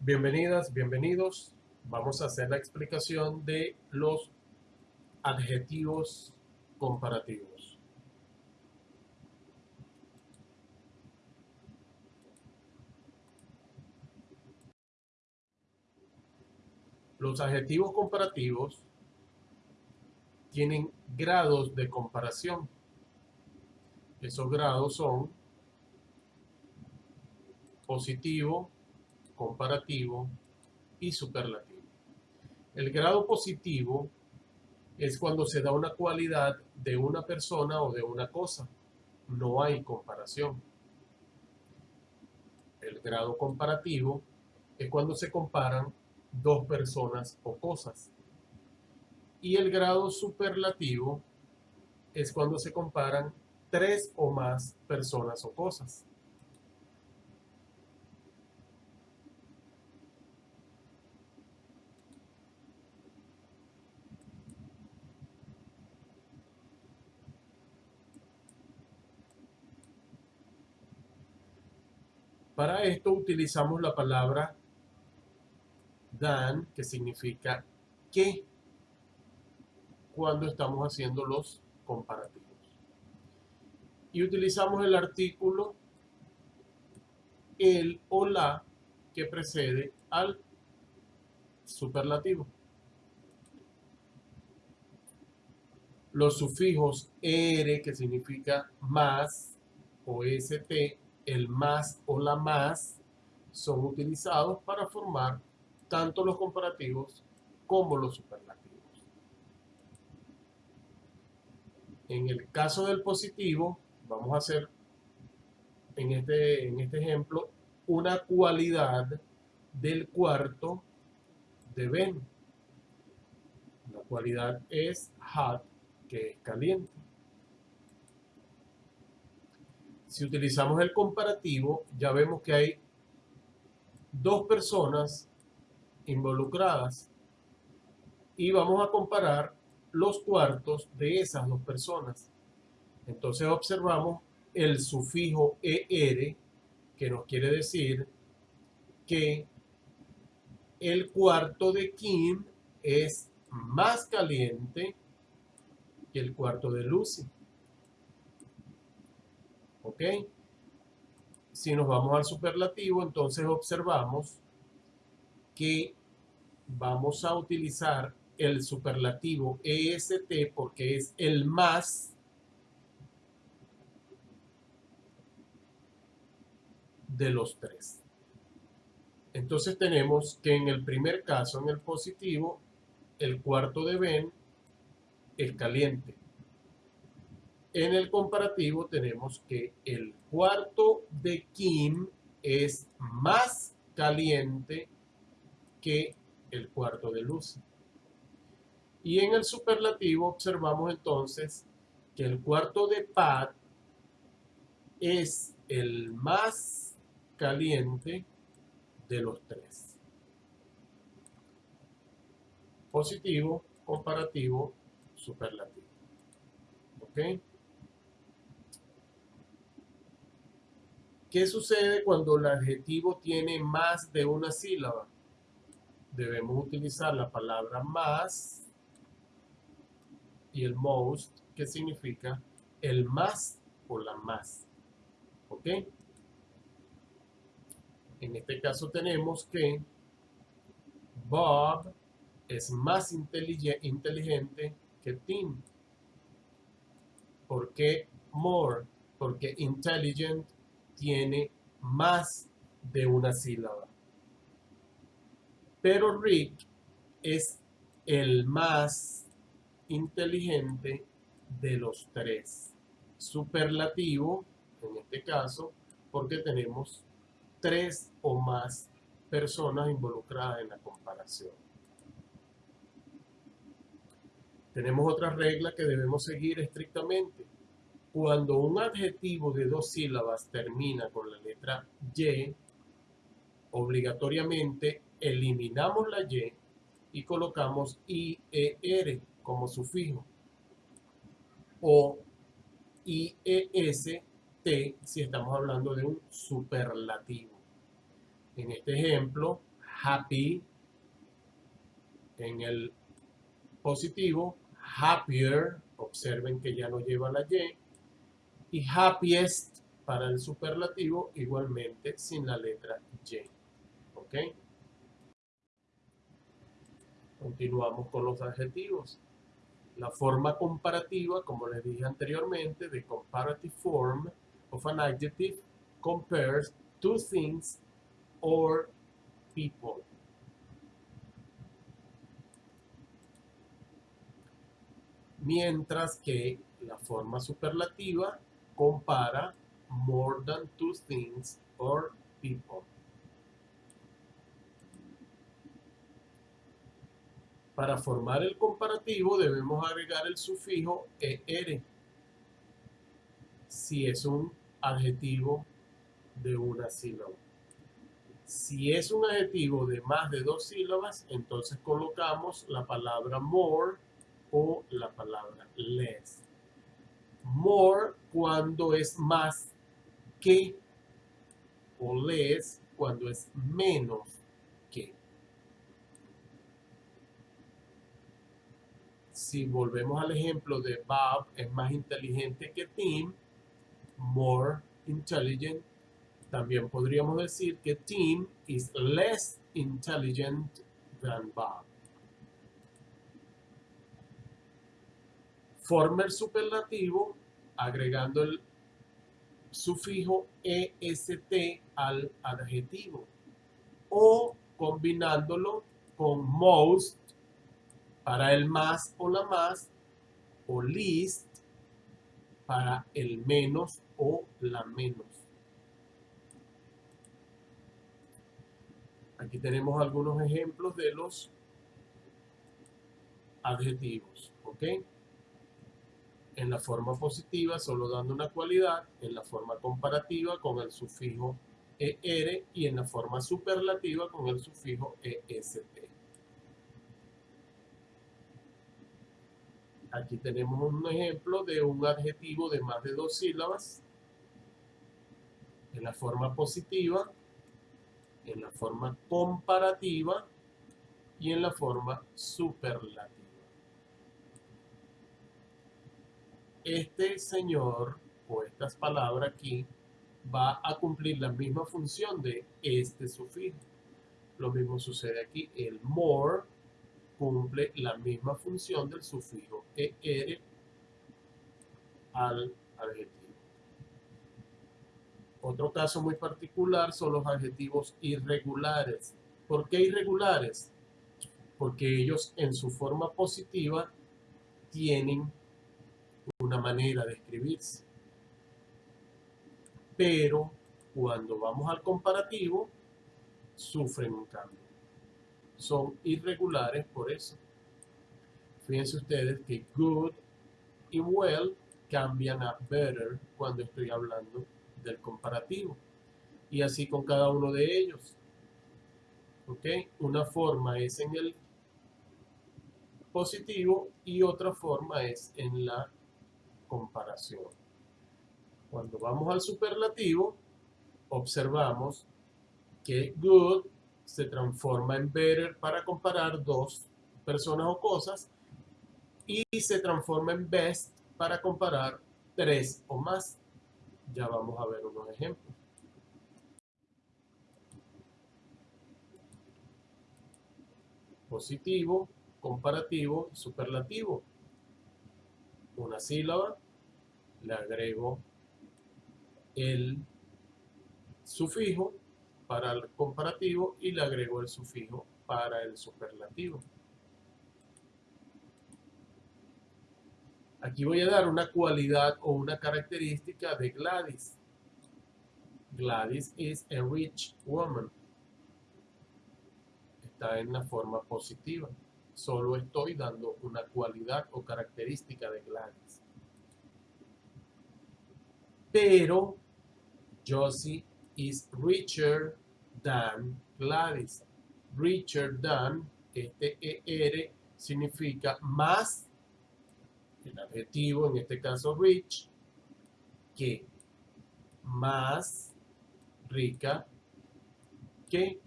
Bienvenidas, bienvenidos. Vamos a hacer la explicación de los adjetivos comparativos. Los adjetivos comparativos tienen grados de comparación. Esos grados son positivo, comparativo y superlativo. El grado positivo es cuando se da una cualidad de una persona o de una cosa. No hay comparación. El grado comparativo es cuando se comparan dos personas o cosas. Y el grado superlativo es cuando se comparan tres o más personas o cosas. Para esto utilizamos la palabra than, que significa que, cuando estamos haciendo los comparativos. Y utilizamos el artículo el o la que precede al superlativo. Los sufijos er, que significa más, o st, el más o la más son utilizados para formar tanto los comparativos como los superlativos. En el caso del positivo, vamos a hacer en este, en este ejemplo una cualidad del cuarto de Ben. La cualidad es hot, que es caliente. Si utilizamos el comparativo, ya vemos que hay dos personas involucradas y vamos a comparar los cuartos de esas dos personas. Entonces observamos el sufijo ER, que nos quiere decir que el cuarto de Kim es más caliente que el cuarto de Lucy. ¿Ok? Si nos vamos al superlativo, entonces observamos que vamos a utilizar el superlativo EST porque es el más de los tres. Entonces tenemos que en el primer caso, en el positivo, el cuarto de Ben es caliente. En el comparativo tenemos que el cuarto de Kim es más caliente que el cuarto de Lucy. Y en el superlativo observamos entonces que el cuarto de Pat es el más caliente de los tres. Positivo, comparativo, superlativo. ¿Ok? ¿Qué sucede cuando el adjetivo tiene más de una sílaba? Debemos utilizar la palabra más y el most, que significa el más o la más. ¿Ok? En este caso tenemos que Bob es más inteligente que Tim. ¿Por qué more? Porque intelligent tiene más de una sílaba. Pero Rick es el más inteligente de los tres. Superlativo, en este caso, porque tenemos tres o más personas involucradas en la comparación. Tenemos otra regla que debemos seguir estrictamente cuando un adjetivo de dos sílabas termina con la letra Y, obligatoriamente eliminamos la Y y colocamos IER como sufijo o IEST si estamos hablando de un superlativo. En este ejemplo, happy en el positivo, happier, observen que ya no lleva la Y, y happiest para el superlativo igualmente sin la letra Y. ¿Ok? Continuamos con los adjetivos. La forma comparativa, como les dije anteriormente, de comparative form of an adjective compares two things or people. Mientras que la forma superlativa compara more than two things or people. Para formar el comparativo debemos agregar el sufijo er si es un adjetivo de una sílaba. Si es un adjetivo de más de dos sílabas, entonces colocamos la palabra more o la palabra less. More cuando es más que o less cuando es menos que. si volvemos al ejemplo de Bob es más inteligente que Tim, more intelligent, también podríamos decir que Tim is less intelligent than Bob. Forma el superlativo agregando el sufijo est al adjetivo o combinándolo con most para el más o la más, o least para el menos o la menos. Aquí tenemos algunos ejemplos de los adjetivos, ¿ok? En la forma positiva solo dando una cualidad, en la forma comparativa con el sufijo ER y en la forma superlativa con el sufijo EST. Aquí tenemos un ejemplo de un adjetivo de más de dos sílabas en la forma positiva, en la forma comparativa y en la forma superlativa. Este señor o estas palabras aquí va a cumplir la misma función de este sufijo. Lo mismo sucede aquí, el more cumple la misma función del sufijo er al adjetivo. Otro caso muy particular son los adjetivos irregulares. ¿Por qué irregulares? Porque ellos en su forma positiva tienen una manera de escribirse. Pero cuando vamos al comparativo, sufren un cambio son irregulares por eso. Fíjense ustedes que good y well cambian a better cuando estoy hablando del comparativo. Y así con cada uno de ellos. ¿Ok? Una forma es en el positivo y otra forma es en la comparación. Cuando vamos al superlativo, observamos que good se transforma en better para comparar dos personas o cosas y se transforma en best para comparar tres o más. Ya vamos a ver unos ejemplos. Positivo, comparativo, superlativo. Una sílaba, le agrego el sufijo para el comparativo y le agrego el sufijo para el superlativo. Aquí voy a dar una cualidad o una característica de Gladys. Gladys is a rich woman. Está en la forma positiva. Solo estoy dando una cualidad o característica de Gladys. Pero Josie is richer than Gladys. Richer than, este ER significa más, el adjetivo, en este caso rich, que más rica que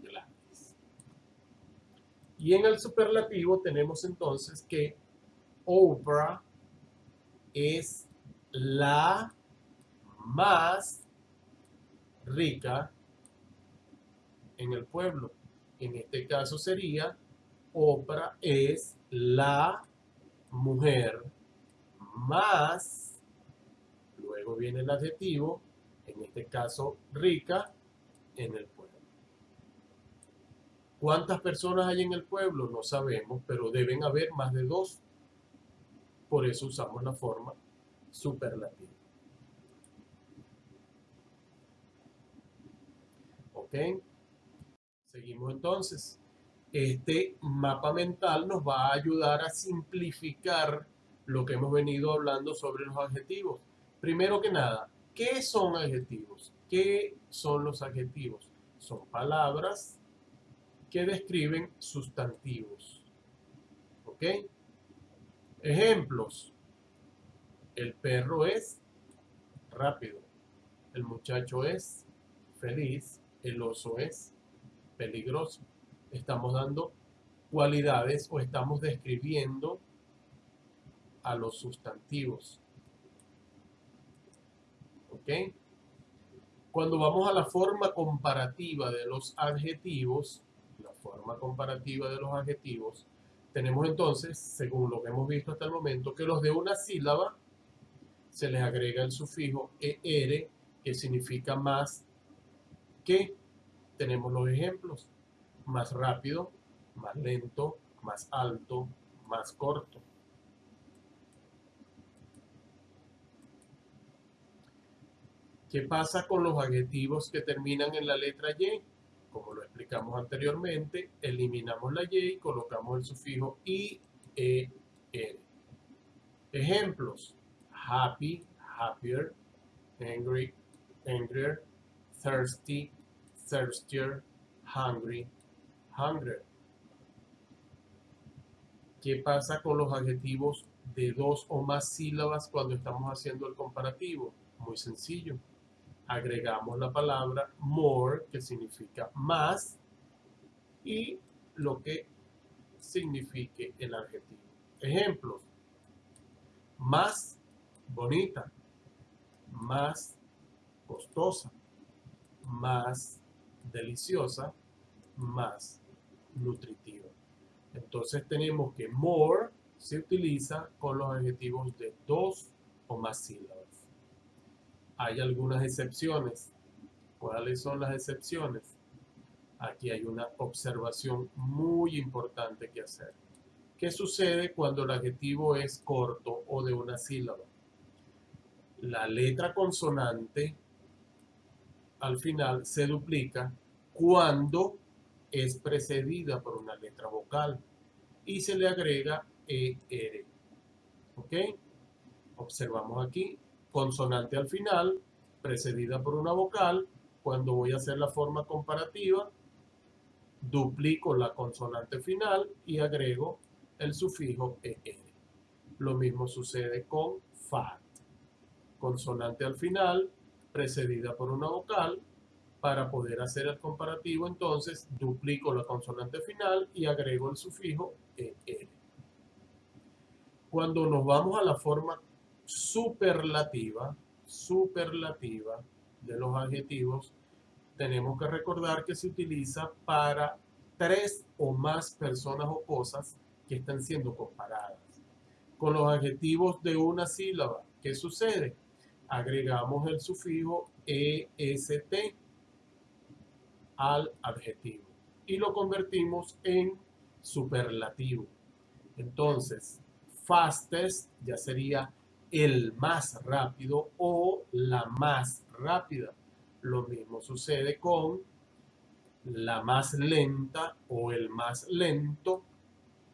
Gladys. Y en el superlativo tenemos entonces que Oprah es la más rica en el pueblo. En este caso sería, Oprah es la mujer más, luego viene el adjetivo, en este caso rica, en el pueblo. ¿Cuántas personas hay en el pueblo? No sabemos, pero deben haber más de dos. Por eso usamos la forma superlativa. ¿Ok? Seguimos entonces. Este mapa mental nos va a ayudar a simplificar lo que hemos venido hablando sobre los adjetivos. Primero que nada, ¿qué son adjetivos? ¿Qué son los adjetivos? Son palabras que describen sustantivos. ¿Ok? Ejemplos. El perro es rápido. El muchacho es feliz. El oso es peligroso. Estamos dando cualidades o estamos describiendo a los sustantivos. ¿Ok? Cuando vamos a la forma comparativa de los adjetivos, forma comparativa de los adjetivos, tenemos entonces, según lo que hemos visto hasta el momento, que los de una sílaba se les agrega el sufijo er, que significa más que. Tenemos los ejemplos, más rápido, más lento, más alto, más corto. ¿Qué pasa con los adjetivos que terminan en la letra Y? Como lo explicamos anteriormente, eliminamos la Y y colocamos el sufijo I, E, R. Ejemplos. Happy, happier, angry, angrier, thirsty, thirstier, hungry, hungrier. ¿Qué pasa con los adjetivos de dos o más sílabas cuando estamos haciendo el comparativo? Muy sencillo agregamos la palabra more, que significa más, y lo que signifique el adjetivo. Ejemplos. Más bonita, más costosa, más deliciosa, más nutritiva. Entonces tenemos que more se utiliza con los adjetivos de dos o más sílabas hay algunas excepciones. ¿Cuáles son las excepciones? Aquí hay una observación muy importante que hacer. ¿Qué sucede cuando el adjetivo es corto o de una sílaba? La letra consonante al final se duplica cuando es precedida por una letra vocal y se le agrega ER. ¿Ok? Observamos aquí consonante al final, precedida por una vocal. Cuando voy a hacer la forma comparativa, duplico la consonante final y agrego el sufijo ER. Lo mismo sucede con FAT. Consonante al final, precedida por una vocal. Para poder hacer el comparativo, entonces, duplico la consonante final y agrego el sufijo ER. Cuando nos vamos a la forma superlativa, superlativa de los adjetivos, tenemos que recordar que se utiliza para tres o más personas o cosas que están siendo comparadas. Con los adjetivos de una sílaba, ¿qué sucede? Agregamos el sufijo EST al adjetivo y lo convertimos en superlativo. Entonces, fastest ya sería el más rápido o la más rápida. Lo mismo sucede con la más lenta o el más lento,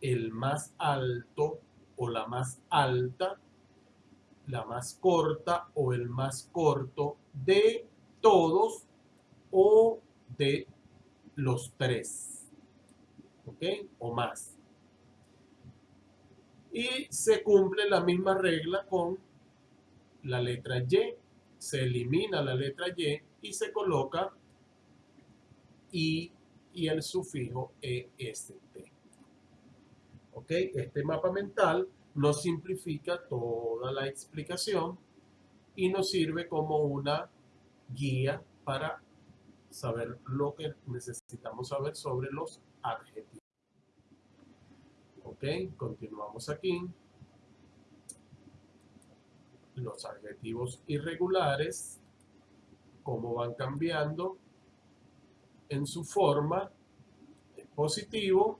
el más alto o la más alta, la más corta o el más corto de todos o de los tres. ¿Ok? O más. Y se cumple la misma regla con la letra Y. Se elimina la letra Y y se coloca I y el sufijo EST. ¿Ok? Este mapa mental nos simplifica toda la explicación y nos sirve como una guía para saber lo que necesitamos saber sobre los adjetivos. Ok, continuamos aquí. Los adjetivos irregulares, cómo van cambiando en su forma positivo,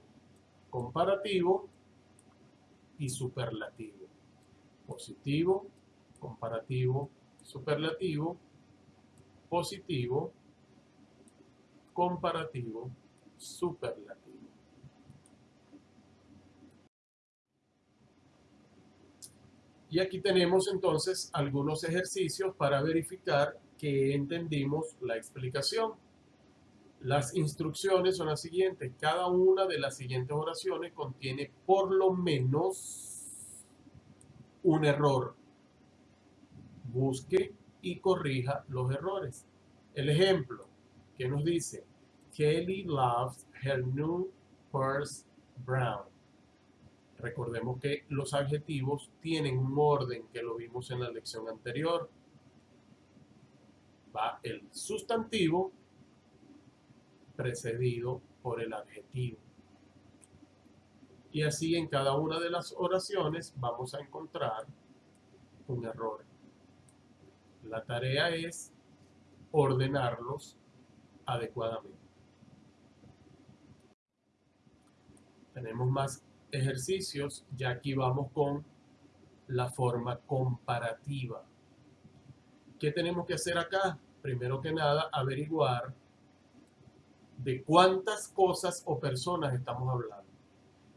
comparativo y superlativo. Positivo, comparativo, superlativo, positivo, comparativo, superlativo. Y aquí tenemos entonces algunos ejercicios para verificar que entendimos la explicación. Las instrucciones son las siguientes. Cada una de las siguientes oraciones contiene por lo menos un error. Busque y corrija los errores. El ejemplo que nos dice, Kelly loves her new purse brown. Recordemos que los adjetivos tienen un orden que lo vimos en la lección anterior. Va el sustantivo precedido por el adjetivo. Y así en cada una de las oraciones vamos a encontrar un error. La tarea es ordenarlos adecuadamente. Tenemos más ejercicios, ya aquí vamos con la forma comparativa. ¿Qué tenemos que hacer acá? Primero que nada, averiguar de cuántas cosas o personas estamos hablando.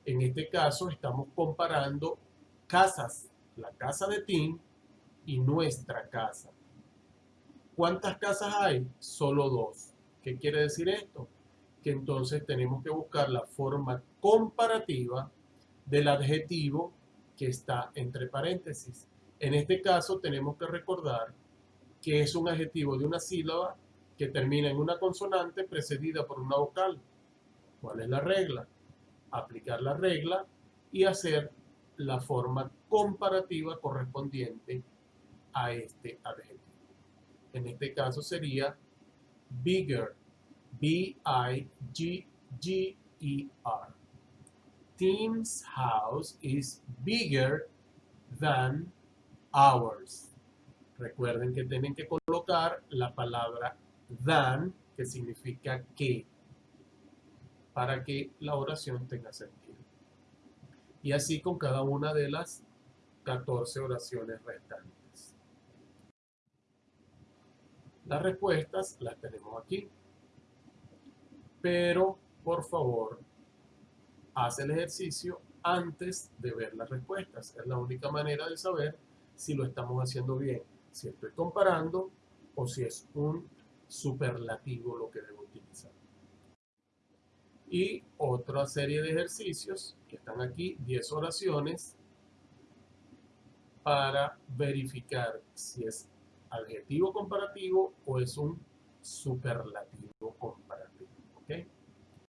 En este caso estamos comparando casas, la casa de Tim y nuestra casa. ¿Cuántas casas hay? Solo dos. ¿Qué quiere decir esto? Que entonces tenemos que buscar la forma comparativa del adjetivo que está entre paréntesis. En este caso tenemos que recordar que es un adjetivo de una sílaba que termina en una consonante precedida por una vocal. ¿Cuál es la regla? Aplicar la regla y hacer la forma comparativa correspondiente a este adjetivo. En este caso sería bigger, B-I-G-G-E-R. Tim's house is bigger than ours. Recuerden que tienen que colocar la palabra than, que significa que, para que la oración tenga sentido. Y así con cada una de las 14 oraciones restantes. Las respuestas las tenemos aquí. Pero, por favor, haz el ejercicio antes de ver las respuestas. Es la única manera de saber si lo estamos haciendo bien. Si estoy comparando o si es un superlativo lo que debo utilizar. Y otra serie de ejercicios que están aquí, 10 oraciones, para verificar si es adjetivo comparativo o es un superlativo comparativo.